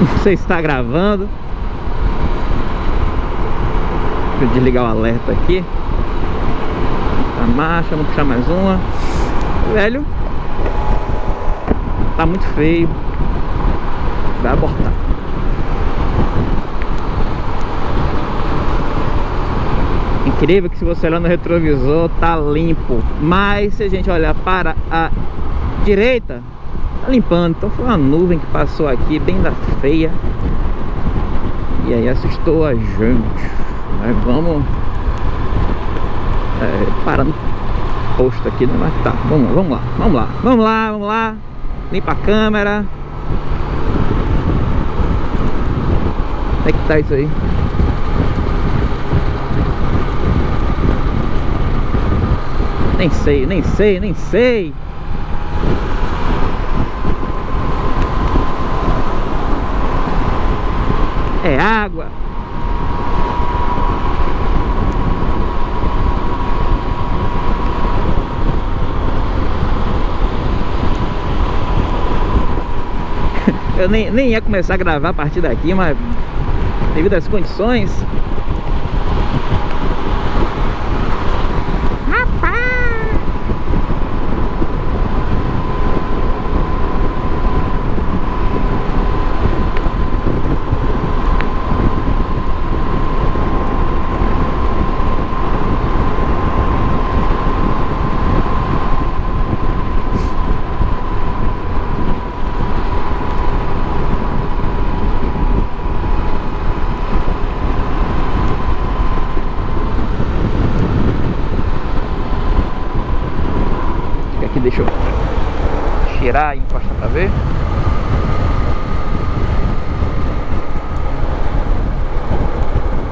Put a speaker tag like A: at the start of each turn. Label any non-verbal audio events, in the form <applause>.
A: <laughs> se está gravando. Deixa eu desligar o alerta aqui. A marcha, vamos puxar mais uma. Velho, tá muito feio. Vai abortar. Incrível que se você olhar no retrovisor tá limpo. Mas se a gente olhar para a direita, tá limpando. Então foi uma nuvem que passou aqui, bem da feia. E aí assustou a gente. Mas vamos é, parar no posto aqui, né? Mas tá, vamos, vamos lá, vamos lá, vamos lá, vamos lá. Limpa a câmera. Como é que tá isso aí? Nem sei, nem sei, nem sei. É água. <laughs> Eu nem, nem ia começar a gravar a partir daqui, mas devido às condições deixa eu tirar e encostar pra ver